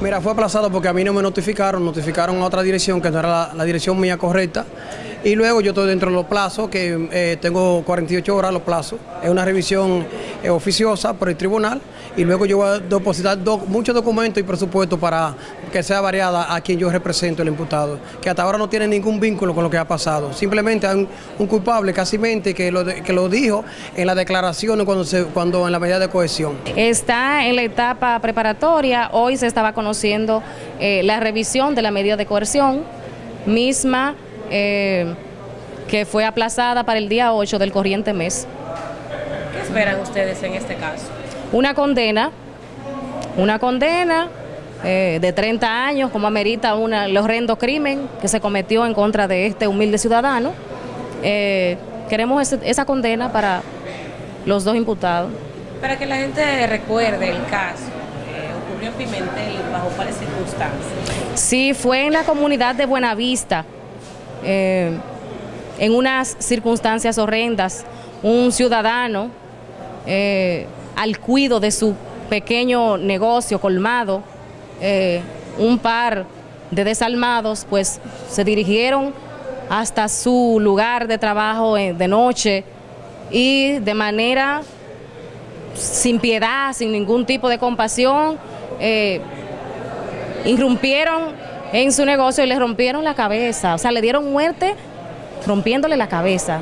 Mira, fue aplazado porque a mí no me notificaron, notificaron a otra dirección que no era la, dirección mía correcta. Y luego yo estoy dentro de los plazos, que eh, tengo 48 horas los plazos. Es una revisión eh, oficiosa por el tribunal. Y luego yo voy a depositar do- muchos documentos y presupuestos para que sea variada a quien yo represento, el imputado. Que hasta ahora no tiene ningún vínculo con lo que ha pasado. Simplemente hay un, culpable, casi mente, que lo, que lo dijo en la declaración cuando, cuando en la medida de cohesión. Está en la etapa preparatoria. Hoy se estaba conociendo eh, la revisión de la medida de coerción misma eh, que fue aplazada para el día 8 del corriente mes. ¿Qué esperan ustedes en este caso? Una condena, una condena eh, de 30 años, como amerita una, el horrendo crimen que se cometió en contra de este humilde ciudadano. Eh, queremos ese- esa condena para los dos imputados. Para que la gente recuerde el caso, eh, ocurrió en Pimentel, bajo cuáles circunstancias. Sí, fue en la comunidad de Buenavista, eh, en unas circunstancias horrendas, un ciudadano eh, al cuido de su pequeño negocio colmado, eh, un par de desalmados, pues se dirigieron hasta su lugar de trabajo de noche y de manera sin piedad, sin ningún tipo de compasión, irrumpieron en su negocio y le rompieron la cabeza, o sea, le dieron muerte rompiéndole la cabeza.